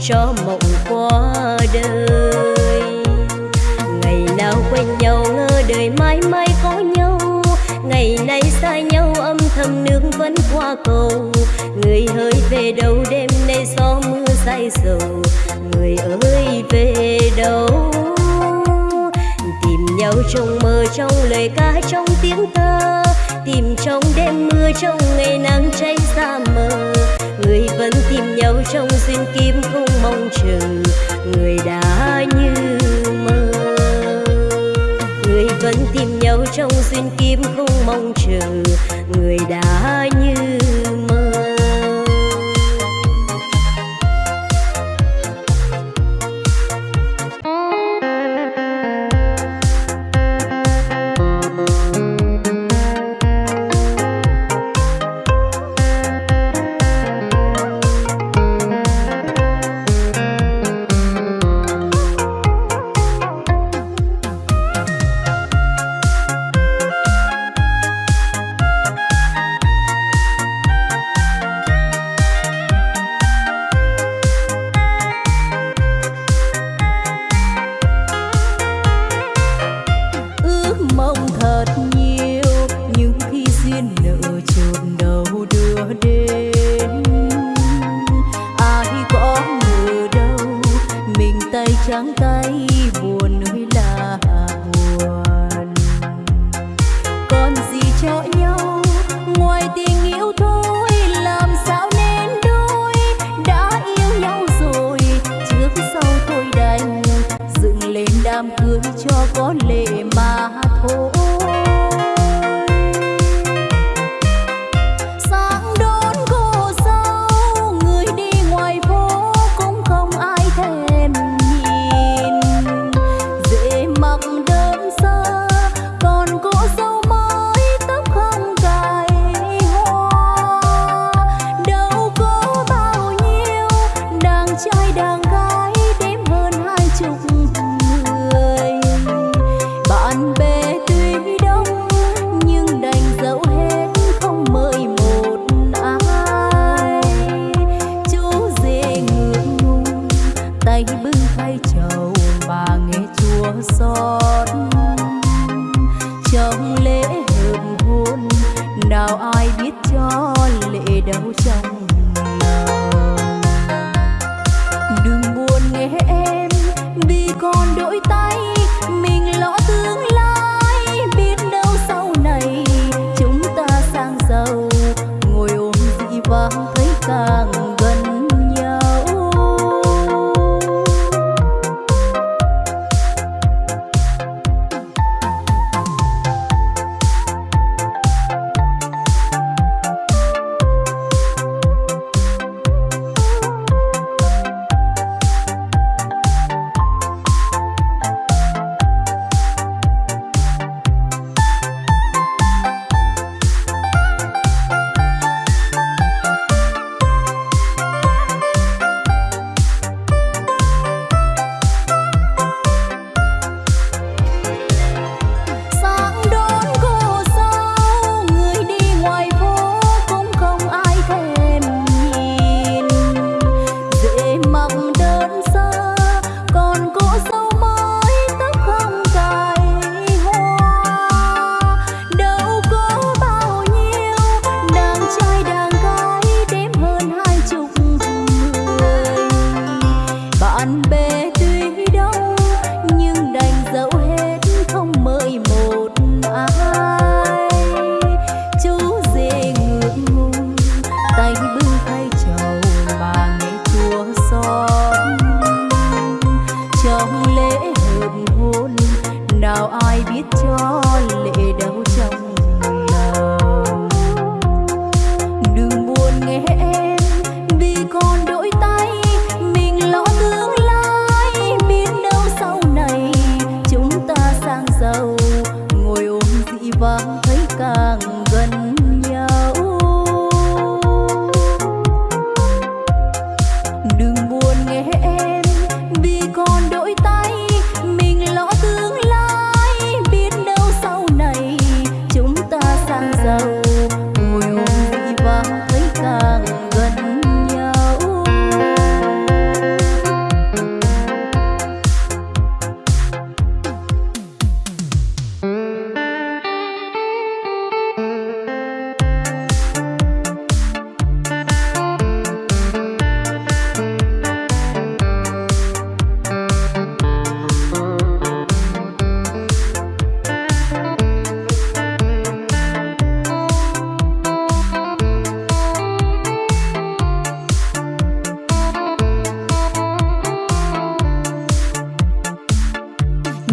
cho mộng qua đời. Ngày nào quen nhau ngỡ đời mãi mãi có nhau. Ngày nay xa nhau, âm thầm nước vẫn qua cầu. Người hơi về đâu đêm nay gió mưa say sầu? Người ơi, về đâu? Tìm nhau trong mơ, trong lời ca, trong tiếng thơ. Tìm trong đêm mưa, trong ngày nắng cháy xa mờ người vẫn tìm nhau trong duyên kim không mong chờ. Người đã như mơ. Người vẫn tìm nhau trong duyên kim không mong chờ. Người đã như mà thôi.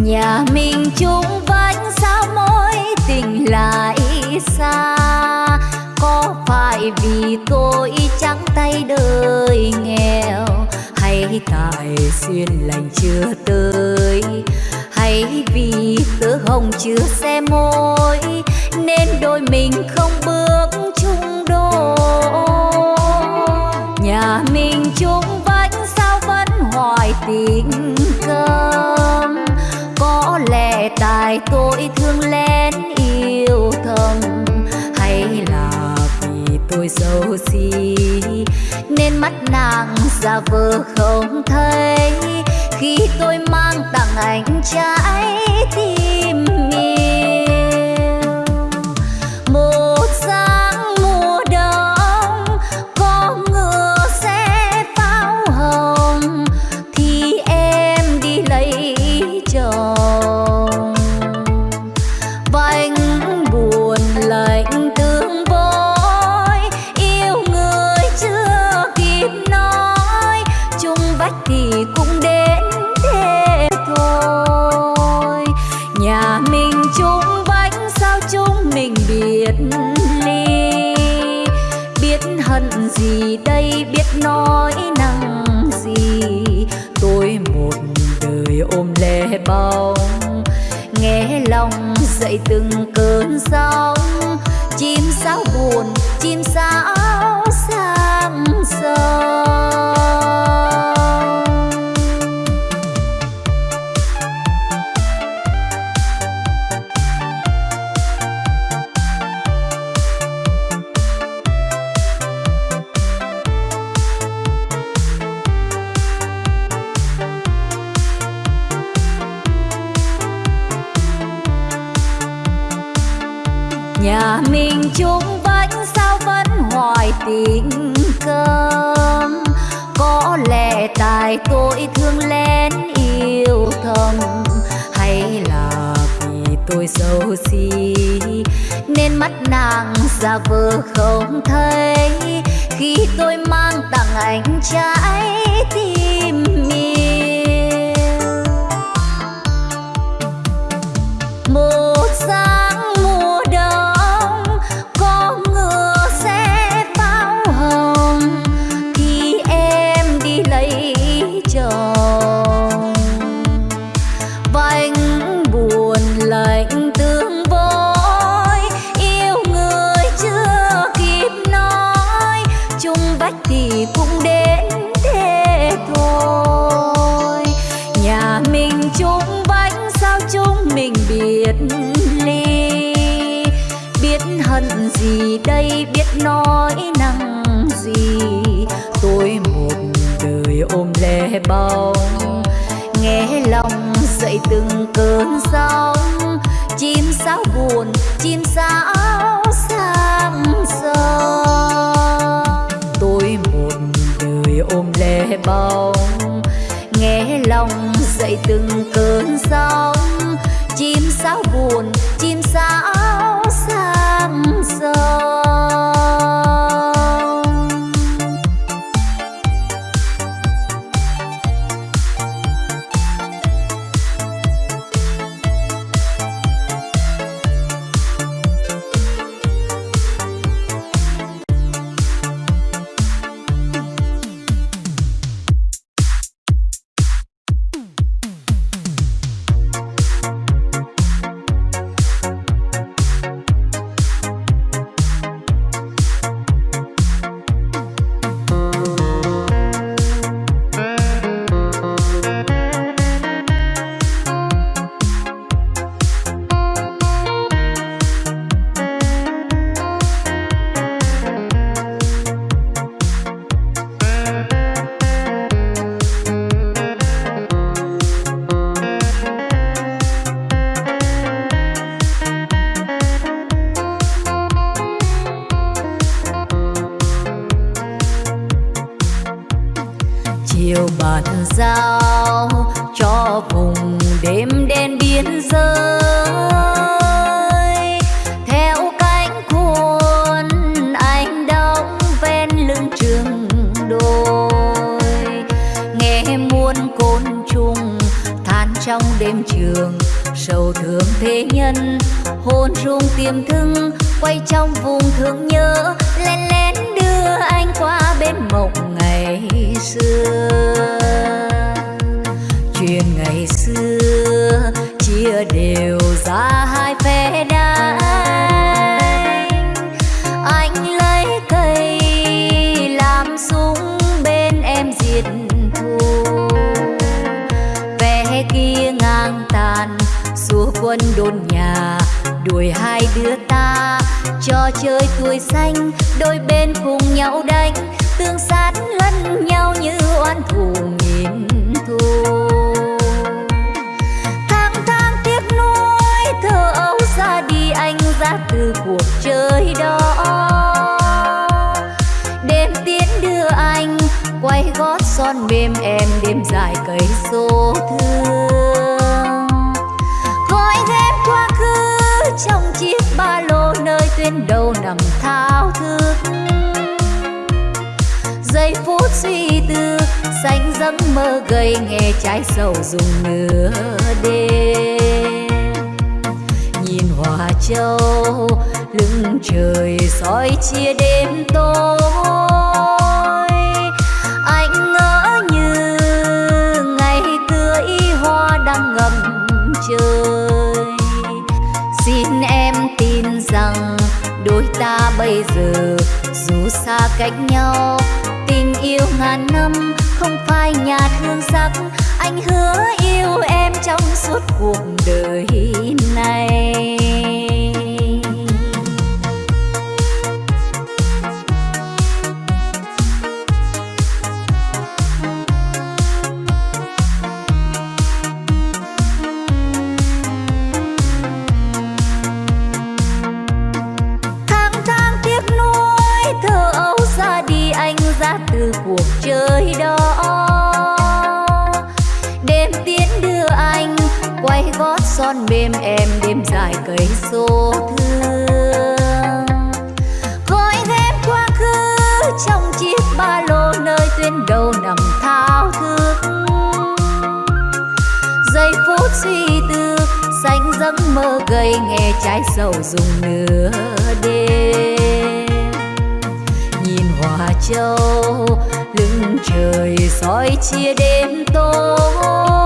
Nhà mình chung vánh sao mối tình lại xa. Có phải vì tôi trắng tay đời nghèo? Hay tại duyên lành chưa tới? Hay vì tớ hồng chưa xe môi, nên đôi mình không bước chung đôi? Nhà mình chung vánh sao vẫn hoài tình cơ có tại tôi thương lén yêu thầm hay là vì tôi xấu xí, nên mắt nàng ra vờ không thấy khi tôi mang tặng anh trái tim yêu, một sao. Nói năng gì? Tôi một đời ôm lẻ bóng, nghe lòng dậy từng cơn sóng. Chim sao buồn, chim sao sang sông lẽ tôi thương lén yêu thầm, hay là vì tôi xấu xí? Nên mắt nàng ra vờ không thấy. Khi tôi mang tặng anh trái tim dậy từng cơn sóng. Chim sao buồn, chim sao sang sông tôi một đời ôm lẻ bóng nghe lòng dậy từng cơn sóng. Chim sao buồn, chim sao xuân quân đồn nhà, đuổi hai đứa ta. Trò chơi tuổi xanh, đôi bên cùng nhau đánh. Tương sát lẫn nhau như oan thù nghìn thu. tháng tháng tiếc nuối thơ ấu ra đi anh ra từ cuộc chơi đó. Đêm tiến đưa anh, quay gót son mềm em đêm dài cây số thương nơi đầu nằm thao thức. Giây phút suy tư, xanh giấc mơ gầy nghe trái sầu dùng nửa đêm. Nhìn hòa châu lưng trời soi chia đêm tối. Ta bây giờ. Dù xa cách nhau, tình yêu ngàn năm, không phai nhạt hương sắc. Anh hứa yêu em trong suốt cuộc đời này. Con son mềm em đêm dài cây số thương. Gói ghém quá khứ trong chiếc ba lô nơi tuyến đầu nằm thao thức. Giây phút suy tư, xanh giấc mơ gầy nghe trái sầu dùng nửa đêm. Nhìn hòa châu lưng trời soi chia đêm tối.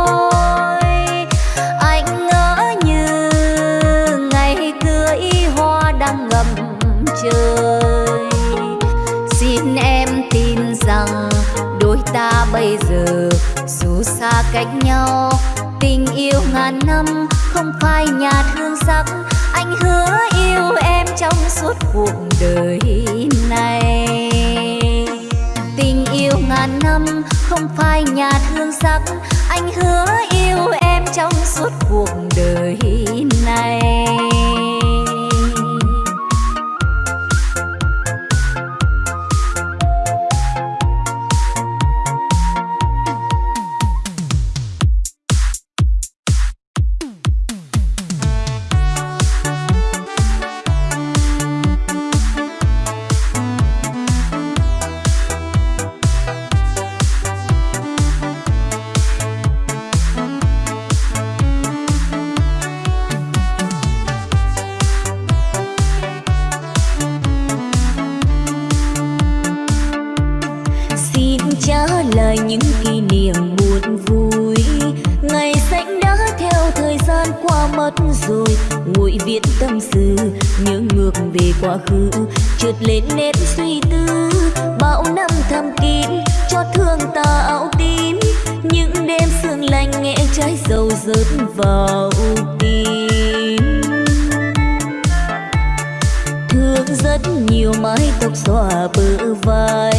Ngàn năm, không phai nhạt hương sắc. Anh hứa yêu em trong suốt cuộc đời này. Tình yêu ngàn năm, không phai nhạt hương sắc. Anh hứa yêu em rớt vào tim. Thương rất nhiều mái tóc xòa bờ vai.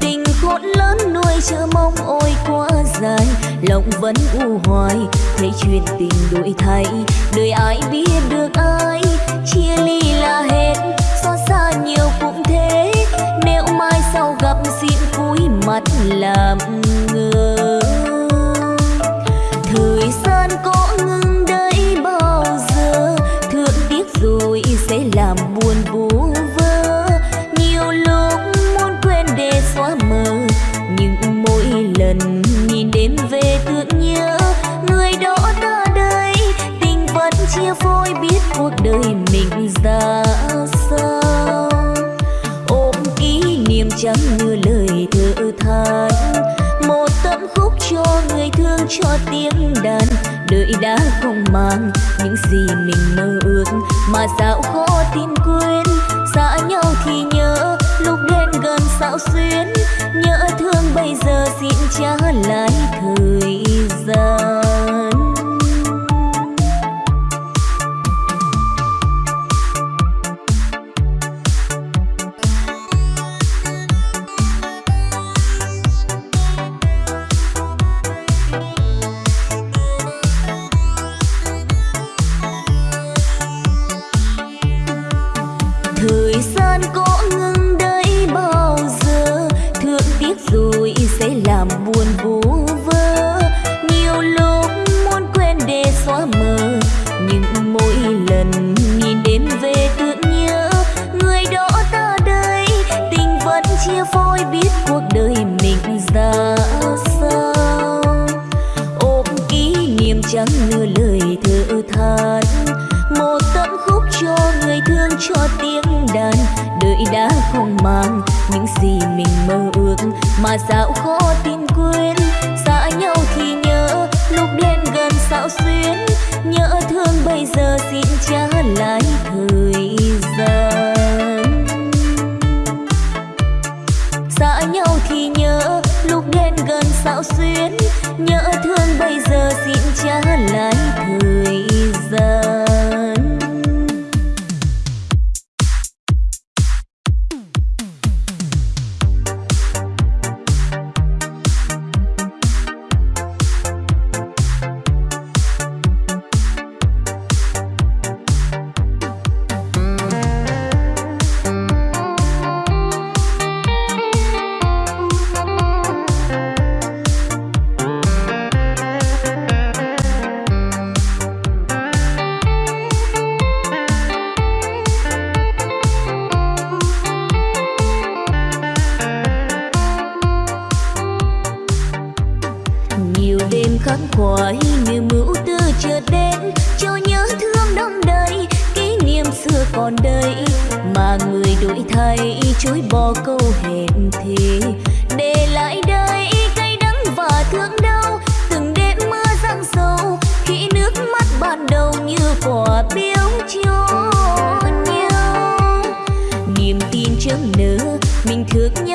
Tình khôn lớn nuôi chờ mong ôi quá dài. Lòng vẫn u hoài, thấy chuyện tình đổi thay. Đời ai biết được ai, chia ly là hết. Xót xa nhiều cũng thế, nếu mai sau gặp xin cúi mặt làm ngơ đã sao ôm kỷ niệm chẳng như lời thơ than một tấm khúc cho người thương cho tiếng đàn. Đợi đã không mang những gì mình mơ ước. Mà sao khó tin quên. Xa nhau thì nhớ, lúc đến gần sao xuyến. Nhớ thương bây giờ xin trả lại thời gian. Mà dạo khó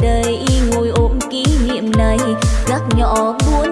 đây ngồi ôm kỷ niệm này. Gác nhỏ buồn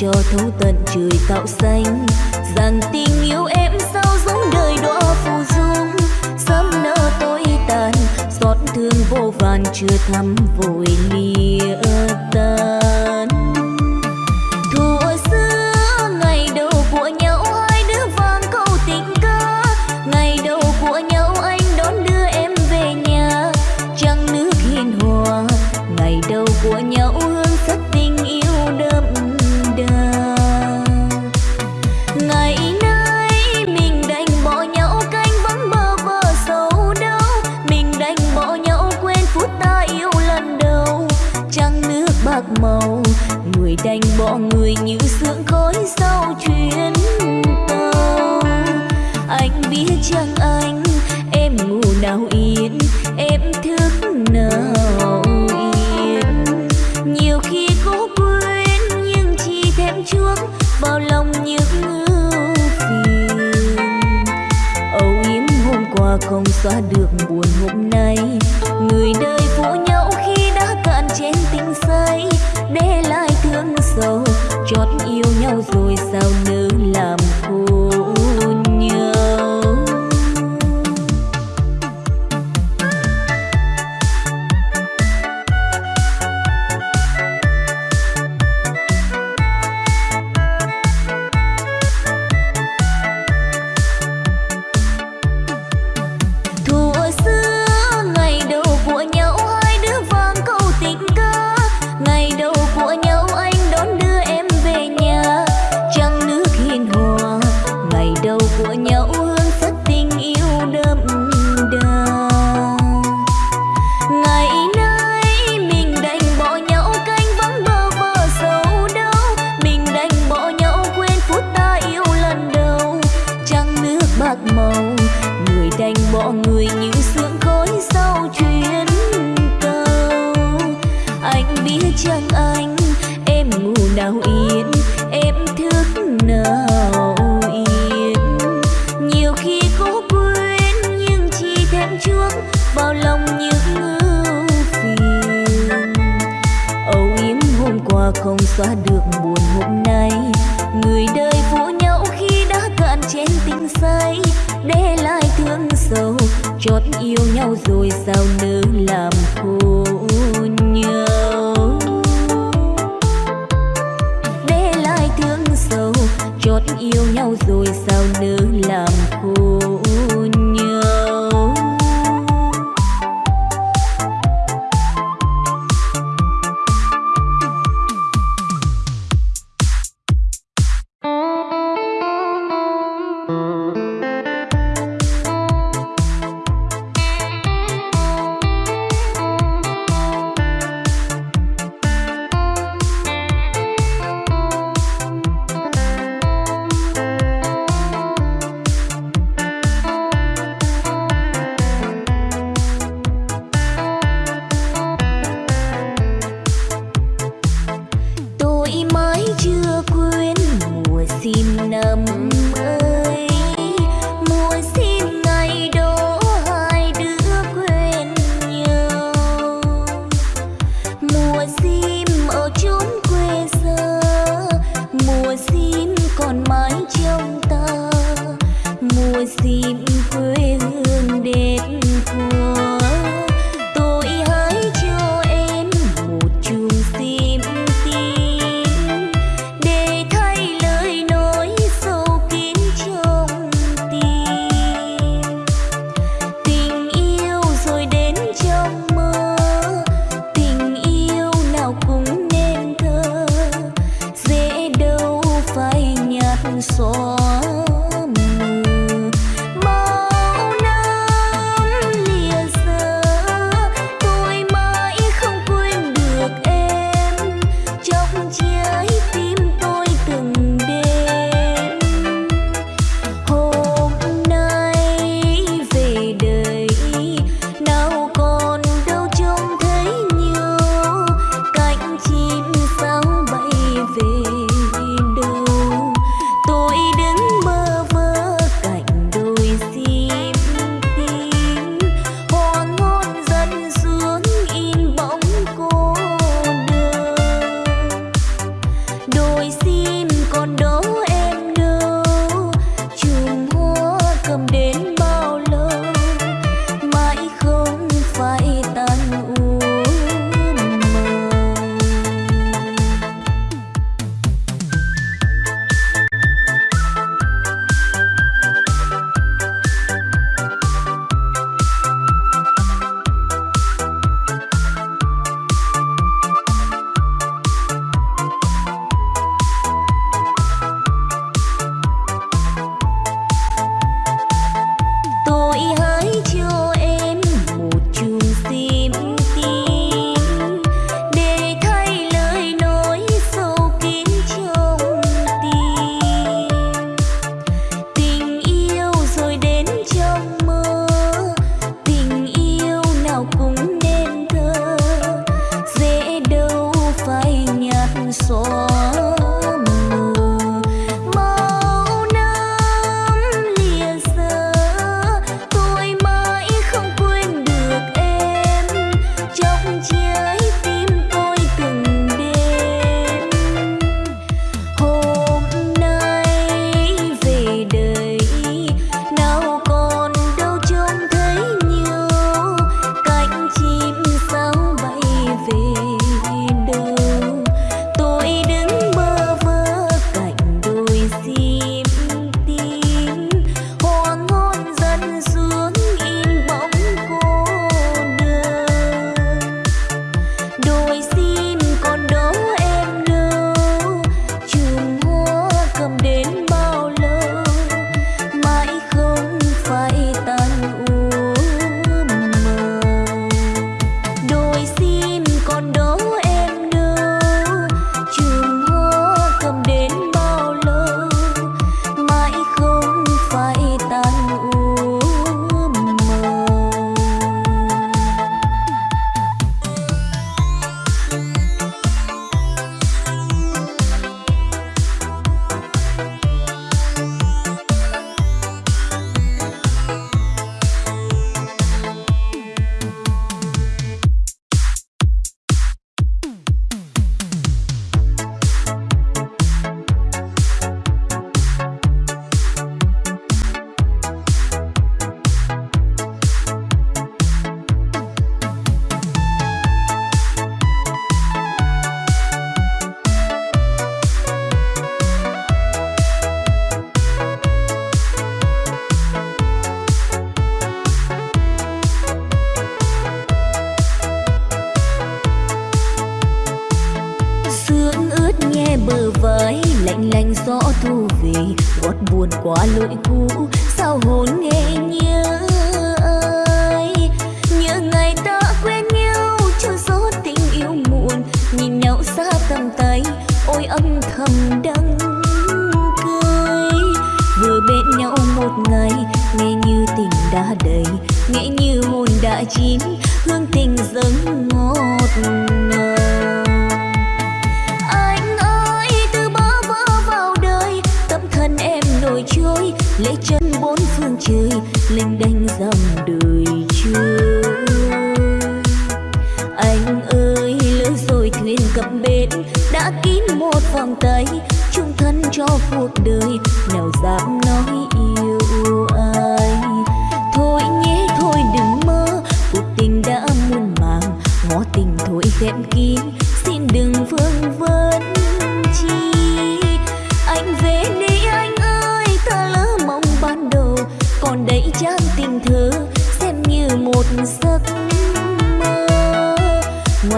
cho thấu tận trời tạo xanh. Rằng tình yêu em sao giống đời đọa phù dung. Sớm nỡ tối tàn xót thương vô vàn chưa thắm vội lia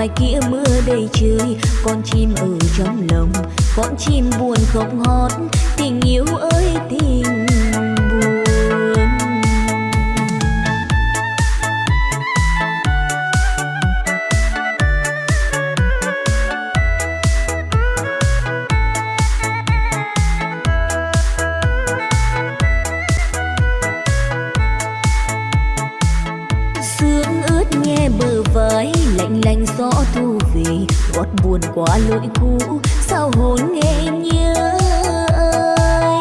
ngoài kia mưa đầy trời. Con chim ở trong lòng, con chim buồn không hót. Tình yêu ơi, tình buồn qua lỗi cũ, sao hồn nghe nhớ ơi?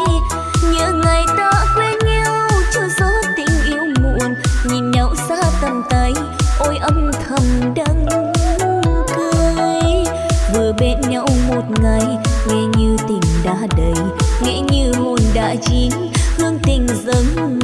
Nhớ ngày ta quen nhau cho gió tình yêu muộn. Nhìn nhau xa tầm tay, ôi âm thầm đắng cười. Vừa bên nhau một ngày, nghe như tình đã đầy, nghe như hồn đã chín. Hương tình dâng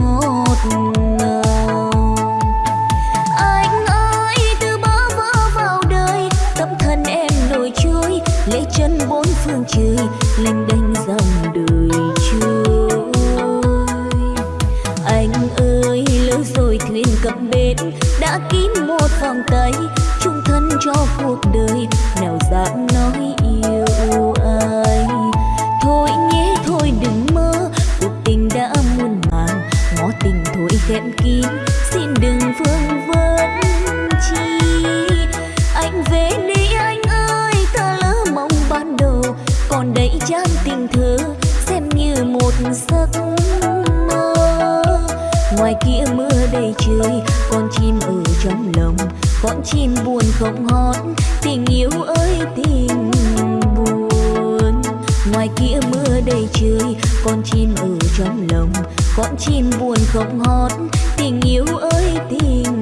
ngoài kia mưa đầy trời con chim ở trong lòng con chim buồn không hót. Tình yêu ơi, tình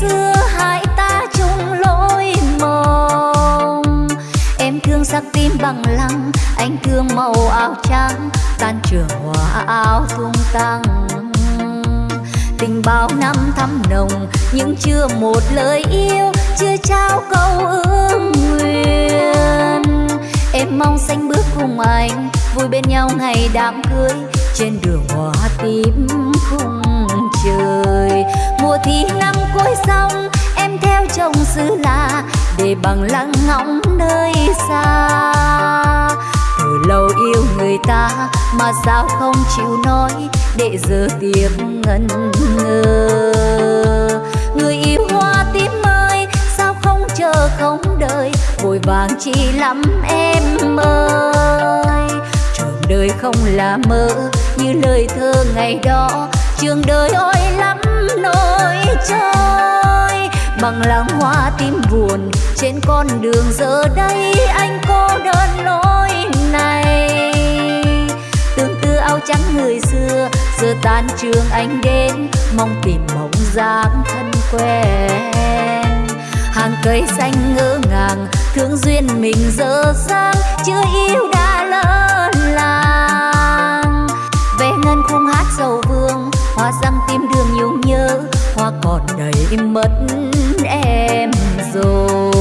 xưa hai ta chung lối mộng em thương sắc tim bằng lăng, anh thương màu áo trắng, tan trường hoa áo tung tăng. Tình bao năm thắm nồng, nhưng chưa một lời yêu, chưa trao câu ước nguyện. Em mong xanh bước cùng anh, vui bên nhau ngày đám cưới, trên đường hoa tím khung trời mùa thì năm cuối xong, em theo chồng xứ lạ để bằng lăng ngóng nơi xa. Từ lâu yêu người ta mà sao không chịu nói để giờ tiếng ngân ngơ. Người yêu hoa tím ơi, sao không chờ không đợi, vội vàng chi lắm em ơi. Trường đời không là mơ như lời thơ ngày đó, trường đời ôi lắm ơi trôi. Bằng làng hoa tím buồn trên con đường giờ đây anh cô đơn lối này. Tương tư áo trắng người xưa, giờ tan trường anh đến, mong tìm bóng dáng thân quen. Hàng cây xanh ngỡ ngàng, thương duyên mình dở dang, chưa yêu đã lỡ làng. Về ngân khung hát sầu vương, hoa răng tim đường nhung nhớ hoa còn đầy mất em rồi.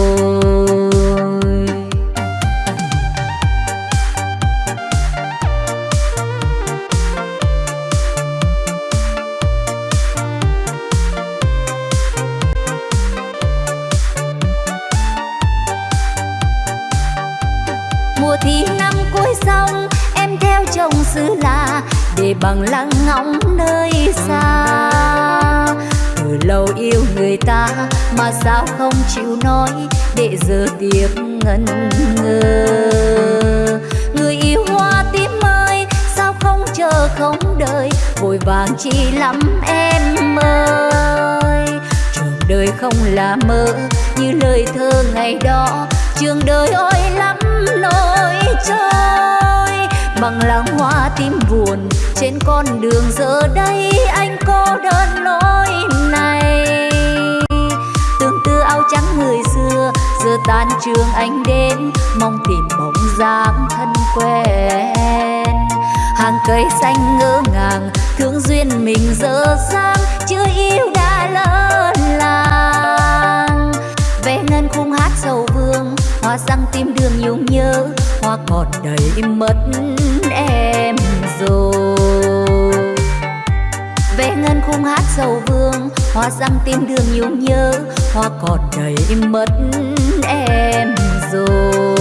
Mùa thi năm cuối xong, em theo chồng xứ lạ để bằng lăng ngóng nơi xa từ lâu yêu người ta, mà sao không chịu nói để giờ tiếc ngần ngơ người yêu hoa tím ơi, sao không chờ không đợi, vội vàng chi lắm em ơi. Trường đời không là mơ, như lời thơ ngày đó, trường đời ôi lắm nỗi trôi bằng lá hoa tím buồn, trên con đường giờ đây anh cô đơn lối này. Tương tư áo trắng người xưa, giờ tan trường anh đến, mong tìm bóng dáng thân quen. Hàng cây xanh ngỡ ngàng, thương duyên mình dở dang chưa yêu đã lỡ làng. Vẽ ngân khung hát sầu vương, hoa răng tim đường nhung nhớ, hoa còn đầy mất em rồi vẽ ngân khung hát sầu vương, hoa răng tim đường nhung nhớ, hoa còn đầy mất em rồi.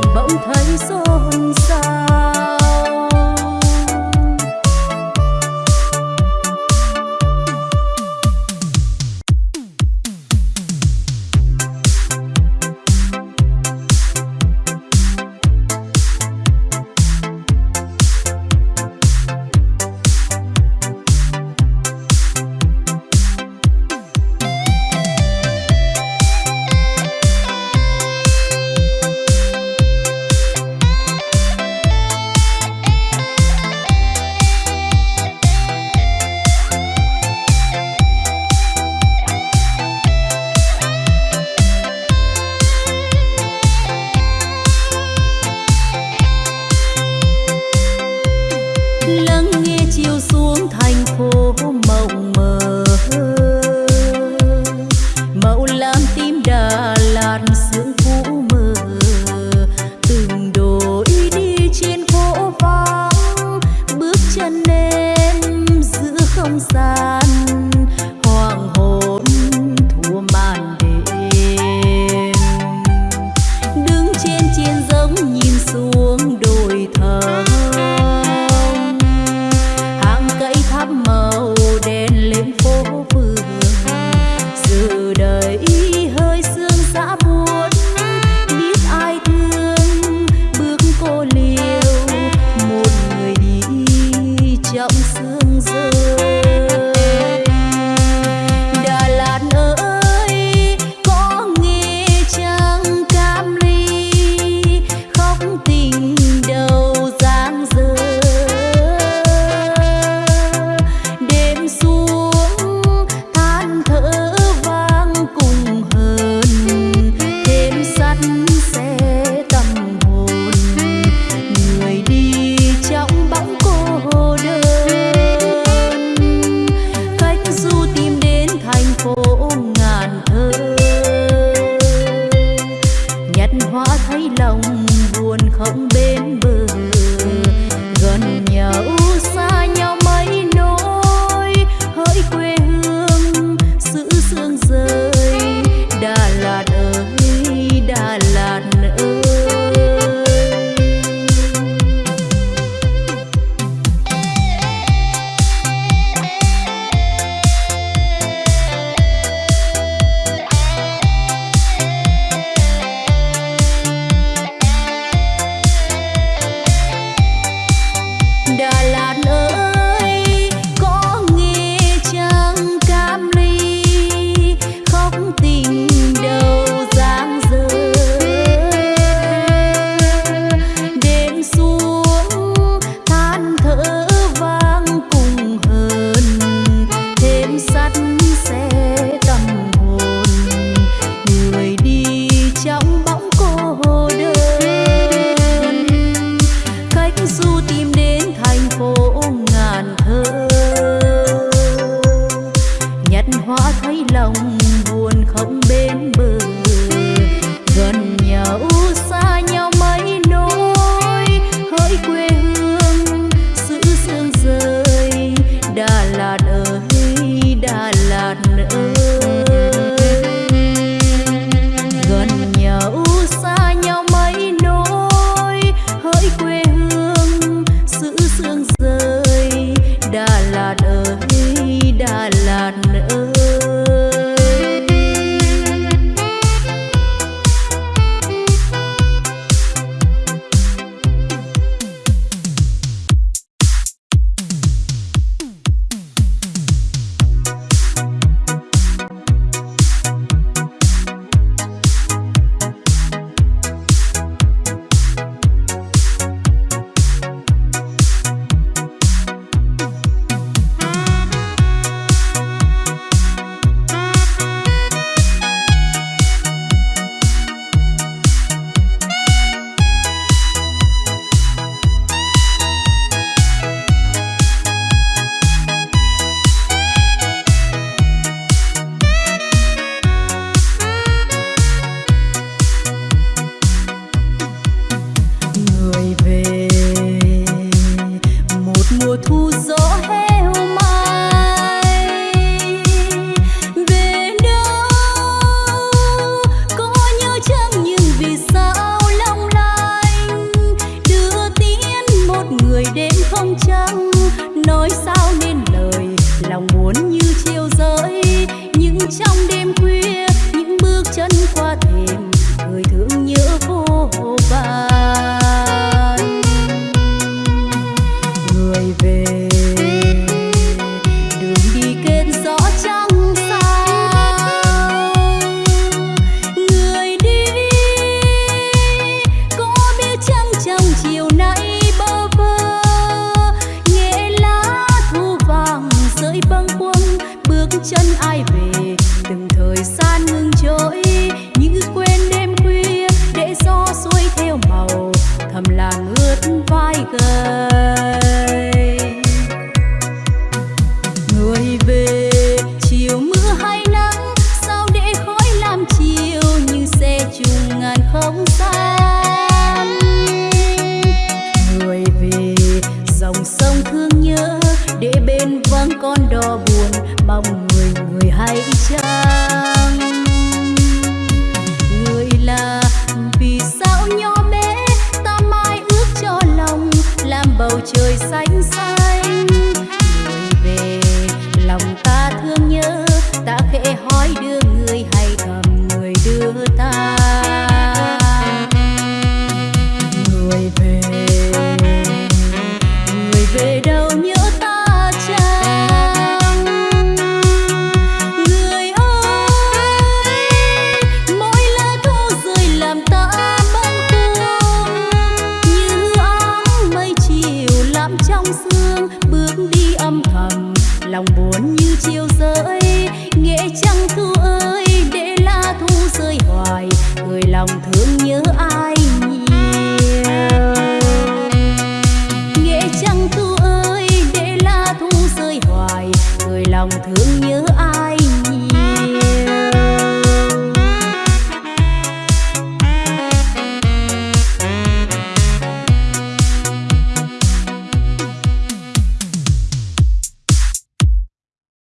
lòng bỗng thấy xô